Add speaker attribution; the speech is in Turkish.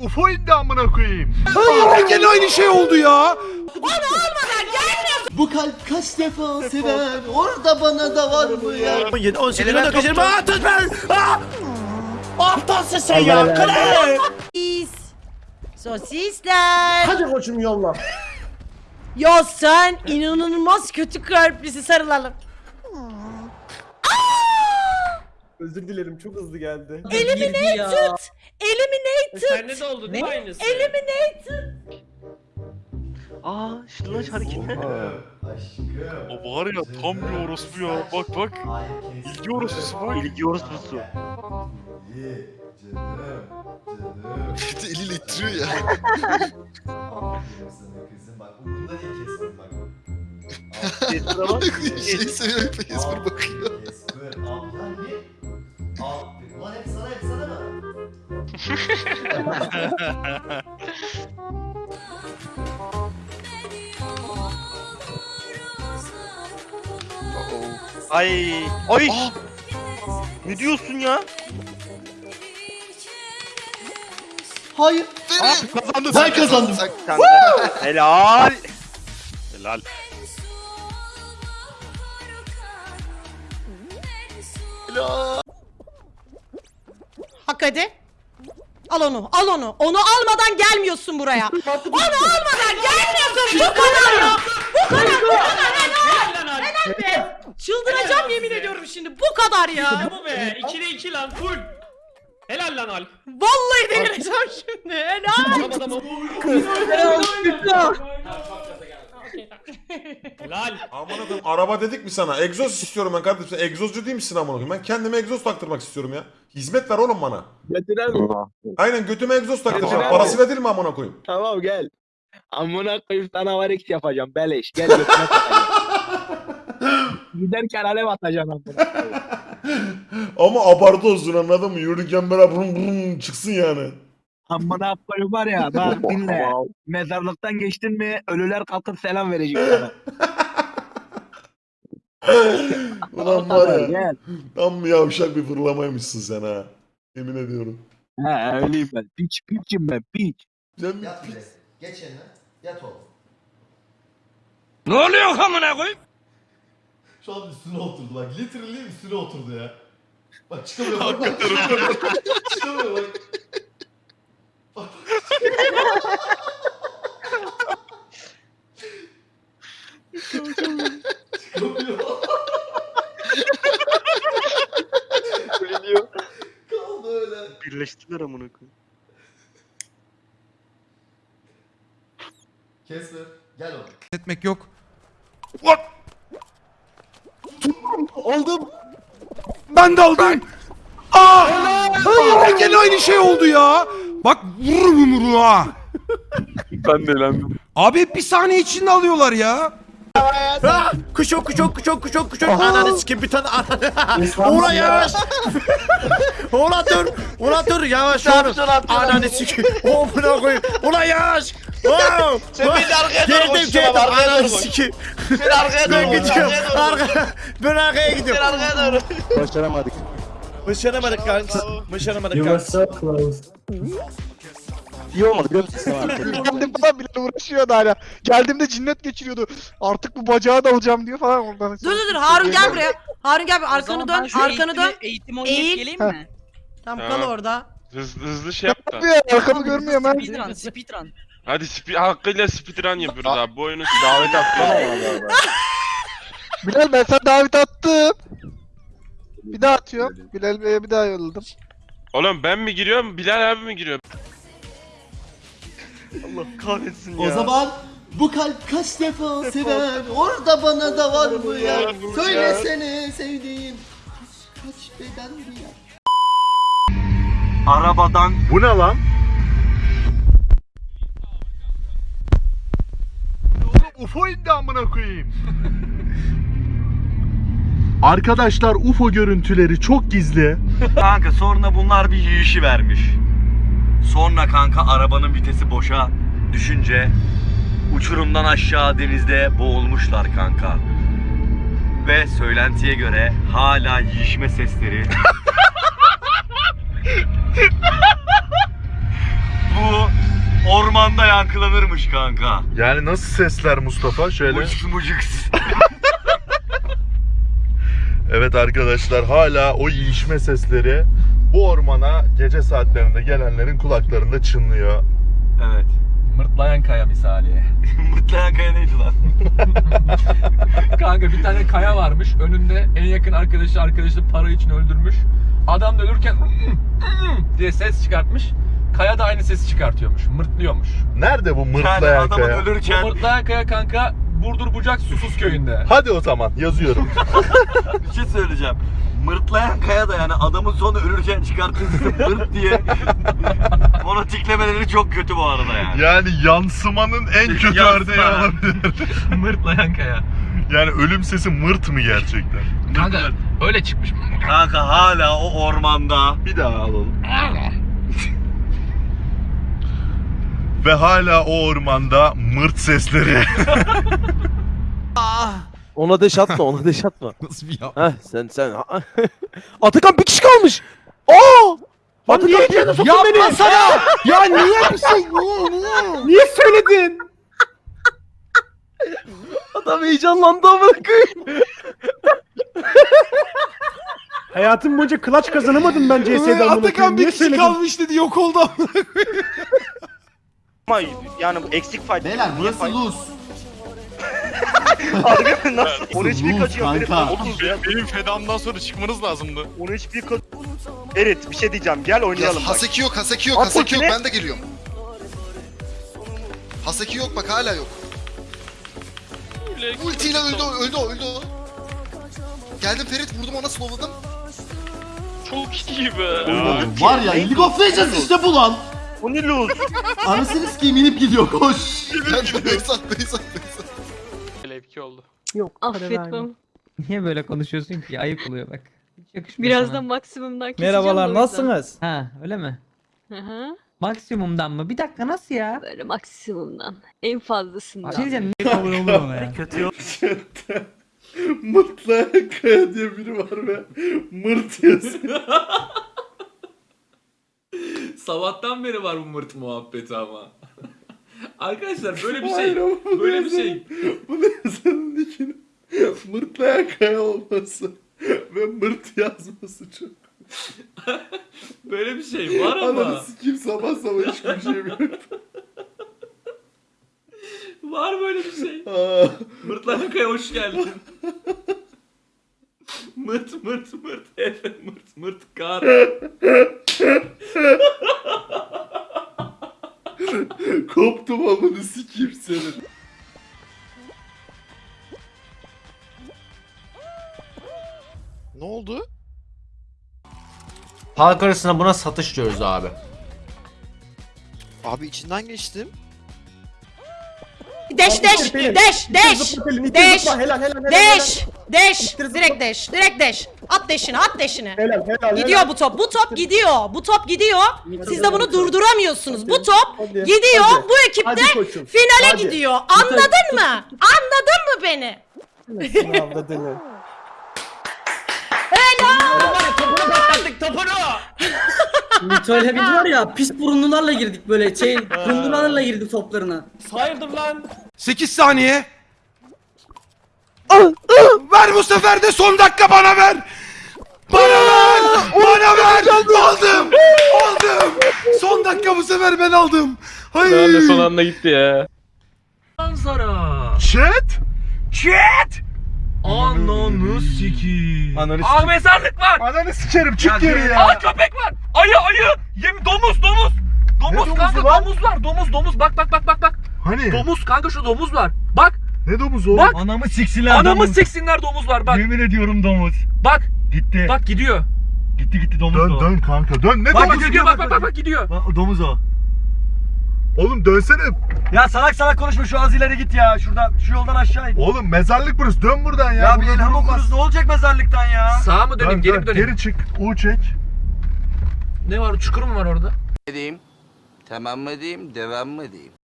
Speaker 1: UFO indi amına koyayım.
Speaker 2: Ay, gene aynı şey oldu ya.
Speaker 3: Bu kalp kaç defa sever orada bana da var mı ya
Speaker 4: 17, 18, 19, 20, 30 ben. Aptalsın sen ya. Kale.
Speaker 5: Sis. Sosisler.
Speaker 3: Hadi koçum yolla
Speaker 5: Ya sen inanılmaz kötü kalplisi sarılalım.
Speaker 3: Özür dilerim çok hızlı geldi
Speaker 5: Eliminated. Eliminated.
Speaker 6: Sende de oldu değil mi aynısı?
Speaker 5: Eliminated.
Speaker 4: Aa, şunlar hareketler.
Speaker 1: O var ya tam bir orospu ya. Bak bak. İlgi orospusu bak.
Speaker 4: İlgi orospusu.
Speaker 7: Bir de eliyle ittiriyor ya. şey seviyor Esmer bakıyor.
Speaker 4: Ay. Ay. Ne diyorsun ya?
Speaker 3: Hayır
Speaker 7: Kazandın
Speaker 3: Ben kazandım.
Speaker 4: Helal.
Speaker 1: Helal.
Speaker 5: Al onu, al onu. Onu almadan gelmiyorsun buraya. onu almadan gelmiyorsun. Bu kadar ya. Bu kadar, bu kadar. Helal.
Speaker 6: Helal
Speaker 5: be. Çıldıracağım yemin ediyorum şimdi. Bu kadar ya.
Speaker 6: bu be. 2'de 2 lan full. Helal lan Alp.
Speaker 5: Vallahi delireceğim şimdi. Helal.
Speaker 6: Adam adamı. Helal.
Speaker 2: Amına koyayım araba dedik mi sana? Egzoz istiyorum ben kardeşim. Sen egzozcu değil misin amına koyayım? Ben kendime egzoz taktırmak istiyorum ya. Hizmet ver oğlum bana. Aynen götüme egzoz taktıracağım. Parasıyla değil mi amına koyayım?
Speaker 8: Tamam gel. Amına koyup sana var X yapacağım beleş. Gel götüne takacağım. Giderken alev atacağım amına koyayım.
Speaker 2: Ama abartı olsun anladın mı? Yürürken böyle brum brum çıksın yani.
Speaker 8: Amına koyup var ya bak dinle. Mezarlıktan geçtin mi ölüler kalkıp selam verecek sana.
Speaker 2: Ulan var ya.
Speaker 8: Gel.
Speaker 2: Tam bir yavşak bir fırlamaymışsın sen ha. Emin ediyorum.
Speaker 8: He öyleyim ben. Piç piçim ben piç.
Speaker 2: Sen bir
Speaker 3: Yat bile geç yerine yat oğlum
Speaker 4: Ne oluyor amına koyayım?
Speaker 3: Şu an üstüne oturdu bak literally üstüne oturdu ya Bak çıkamıyor bak bak çıkamıyor bak Çıkamıyor bak Çıkamıyor Kaldı öyle
Speaker 4: Birleştiler amına koyayım.
Speaker 3: Gel oğlum
Speaker 2: etmek yok.
Speaker 3: Aldım
Speaker 2: Ben de aldım. Aa! Ay, gene aynı şey oldu ya. Bak vururum yumruğu ha.
Speaker 1: Ben de elendim.
Speaker 2: Abi bir saniye içinde alıyorlar ya.
Speaker 4: Kuşok kuşok kuşok kuşok kuşok. Ananı sikim bir tane ananı. Ulan yavaş. Ulan dur. Ulan dur yavaş oğlum. Ananı sikim. Oh buna koyayım. Ulan yavaş. Wow. Sen bir arkaya doğru Geldim geldim. Ananı sikim. Sen arkaya doğru. Ben gidiyorum. Arka. Ben arkaya gidiyorum. Sen arkaya doğru.
Speaker 8: Başaramadık.
Speaker 4: Başaramadık kanka. Başaramadık kanka.
Speaker 8: İyi olmadı biliyor musun?
Speaker 9: Geldim falan bile uğraşıyordu hala. Geldiğimde cinnet geçiriyordu. Artık bu bacağı da alacağım diyor falan oradan.
Speaker 5: Dur dur dur Harun gel buraya. Harun gel bir arkanı dön. Arkanı dön.
Speaker 6: Eğitim
Speaker 5: Eğil.
Speaker 6: geleyim mi?
Speaker 5: Tamam kal orada.
Speaker 1: Hızlı, hızlı şey yap da.
Speaker 9: Yapıyor arkamı görmüyorum ben.
Speaker 6: Speedrun, speedrun.
Speaker 1: Hadi spi hakkıyla speedrun yapıyoruz abi. Bu oyunu
Speaker 4: Davet attı.
Speaker 9: Bilal ben sana davet attım. Bir daha atıyorum. Bilal Bey'e bir daha yolladım.
Speaker 1: Oğlum ben mi giriyorum? Bilal abi mi giriyor?
Speaker 4: Allah kahretsin ya.
Speaker 3: O zaman bu kalp kaç defa sever orada bana da var mı ya Söylesene sevdiğim kaç kaç bedendi ya
Speaker 4: Arabadan
Speaker 1: Bu ne lan? UFO indi amına koyayım. Arkadaşlar UFO görüntüleri çok gizli.
Speaker 4: Kanka sonra bunlar bir yiyişi vermiş. Sonra kanka arabanın vitesi boşa düşünce uçurumdan aşağı denizde boğulmuşlar kanka. Ve söylentiye göre hala yiyişme sesleri. Bu
Speaker 10: ormanda yankılanırmış kanka.
Speaker 11: Yani nasıl sesler Mustafa? Şöyle.
Speaker 10: Mucuk mucuk.
Speaker 11: Evet arkadaşlar hala o yiyişme sesleri bu ormana gece saatlerinde gelenlerin kulaklarında çınlıyor.
Speaker 10: Evet.
Speaker 6: Mırtlayan kaya misali.
Speaker 10: Mutlayan kaya neydi lan?
Speaker 6: Kanka bir tane kaya varmış. Önünde en yakın arkadaşı arkadaşı para için öldürmüş. Adam da ölürken diye ses çıkartmış. Kaya da aynı sesi çıkartıyormuş. Mırtlıyormuş.
Speaker 11: Nerede bu
Speaker 10: Yani
Speaker 11: mırtlayan
Speaker 10: adamın
Speaker 11: kaya?
Speaker 6: Bu
Speaker 10: ölürken
Speaker 6: mırtlayan kaya kanka Burdur Bucak Susuz köyünde.
Speaker 11: Hadi o zaman yazıyorum.
Speaker 10: bir şey söyleyeceğim. Mırtlayan kaya da yani adamın sonu ölürken çıkarttığı mırt diye onu tiklemeleri çok kötü bu arada yani.
Speaker 11: yani yansımanın en kötü
Speaker 10: Yansıma.
Speaker 11: örneği olabilir.
Speaker 6: Mırtlayan kaya.
Speaker 11: Yani ölüm sesi mırt mı gerçekten?
Speaker 6: Kanka öyle çıkmış.
Speaker 10: Kanka hala o ormanda
Speaker 11: Bir daha alalım. Ve hala o ormanda mırt sesleri.
Speaker 9: Ona deş atma, ona deş atma.
Speaker 4: Nasıl bir ya?
Speaker 9: Heh sen sen. Atakan bir kişi kalmış. Aa! Atakan niye içeri soktun beni?
Speaker 4: Yapmasana! ya niye bir şey? Niye niye?
Speaker 9: Niye söyledin? Adam heyecanlandı amına koyayım. Hayatım boyunca klaç kazanamadım ben CS'den amına
Speaker 4: Atakan bir kişi kalmış dedi yok oldu amına koyayım.
Speaker 10: ama yani eksik fayda.
Speaker 3: Beyler burası Harbi mi?
Speaker 10: Nasıl? 13
Speaker 3: bin
Speaker 10: kaçıyor.
Speaker 3: Kanka.
Speaker 1: Oğlum benim, benim fedamdan sonra çıkmanız lazımdı.
Speaker 10: 13 bin kaçıyor. Evet bir şey diyeceğim. Gel oynayalım. Ya,
Speaker 7: bak. Yok, Haseki yok,
Speaker 10: Lan,
Speaker 7: Haseki yok. Ben de geliyorum. Haseki yok bak hala yok. Ultiyle öldü öldü öldü. Geldim Ferit vurdum ona slowladım.
Speaker 1: Çok iyi be.
Speaker 3: Ya, Var ya League of Legends işte bu lan.
Speaker 10: Bu ne lose?
Speaker 3: Anasını sikeyim inip gidiyor koş.
Speaker 7: Ben böyle sattayız sattayız. 2 oldu. Yok.
Speaker 5: Affetmem.
Speaker 12: Niye böyle konuşuyorsun ki? Ayıp oluyor bak.
Speaker 5: Birazdan maksimumdan keseceğim.
Speaker 12: Merhabalar nasılsınız? Ha öyle mi?
Speaker 5: Hı hı.
Speaker 12: Maksimumdan mı? Bir dakika nasıl ya?
Speaker 5: Böyle maksimumdan. En fazlasından.
Speaker 12: Şey diyeceğim niye kabul olur ona ya?
Speaker 10: Kötü yok.
Speaker 11: Mırtla Kaya diye biri var ve mırt yazıyor.
Speaker 6: Sabahtan beri var bu mırt muhabbeti ama. Arkadaşlar böyle bir
Speaker 11: Hayır
Speaker 6: şey.
Speaker 11: ama bu
Speaker 6: Böyle bir şey.
Speaker 11: Bu ne yazanın dikini? Mırtlayan kaya olması ve mırt yazması çok.
Speaker 6: Böyle bir şey var ama.
Speaker 11: Ananı sikeyim sabah sabah hiç güleceğim yok.
Speaker 6: Var böyle bir şey. Mırtlayan kaya hoş geldin. mırt mırt mırt Efe mırt mırt kar.
Speaker 11: Koptum amını sikeyim senin.
Speaker 7: Ne oldu?
Speaker 4: Halk arasında buna satış diyoruz abi.
Speaker 7: Abi içinden geçtim.
Speaker 5: Deş deş deş deş deş deş deş direkt deş direkt deş. At deşini at deşini. Gidiyor bu top bu top gidiyor. Bu top gidiyor. Siz de bunu durduramıyorsunuz. Bu top gidiyor bu ekip de finale gidiyor. Anladın mı? Anladın mı beni?
Speaker 12: Öyle bir var ya pis burunlularla girdik böyle şey burunlularla girdik toplarına.
Speaker 6: Hayırdır lan?
Speaker 4: 8 saniye. ver bu sefer de son dakika bana ver. Bana ver. Bana ver. Aldım. Aldım. Son dakika bu sefer ben aldım. Hayır.
Speaker 6: son anda gitti ya.
Speaker 4: Manzara.
Speaker 11: Chat?
Speaker 4: Chat. Ananı sikiyim.
Speaker 11: Ananı
Speaker 6: Aa mezarlık var.
Speaker 11: Ananı sikerim çık geri ya.
Speaker 6: Aa köpek var. Ayı ayı. Yem domuz domuz. Domuz
Speaker 11: domuzu
Speaker 6: kanka domuz var. Domuz domuz bak bak bak bak bak.
Speaker 11: Hani?
Speaker 6: Domuz kanka şu domuz var. Bak
Speaker 11: Ne domuzu oğlum?
Speaker 6: Bak.
Speaker 9: Anamı siksinler
Speaker 6: anamı siksinler domuz var bak.
Speaker 9: Yemin ediyorum domuz.
Speaker 6: Bak
Speaker 9: Gitti.
Speaker 6: bak gidiyor.
Speaker 9: Gitti gitti domuz
Speaker 11: Dön
Speaker 9: o.
Speaker 11: dön kanka dön. Ne
Speaker 6: Bak
Speaker 11: domuzu?
Speaker 6: gidiyor bak bak bak bak gidiyor.
Speaker 9: Bak, domuz o.
Speaker 11: Oğlum dönsene.
Speaker 9: Ya salak salak konuşma şu az ileri git ya. Şuradan şu yoldan aşağı in.
Speaker 11: Oğlum mezarlık burası. Dön buradan ya.
Speaker 9: Ya bir
Speaker 11: Burada
Speaker 9: elham okuruz ne olacak mezarlıktan ya?
Speaker 6: Sağa mı döneyim
Speaker 11: Dön,
Speaker 6: geri
Speaker 11: dön.
Speaker 6: mi döneyim?
Speaker 11: Geri çık. U çek.
Speaker 6: Ne var çukur mu var orada?
Speaker 10: Edeyim. Tamam mı diyeyim, devam mı diyeyim?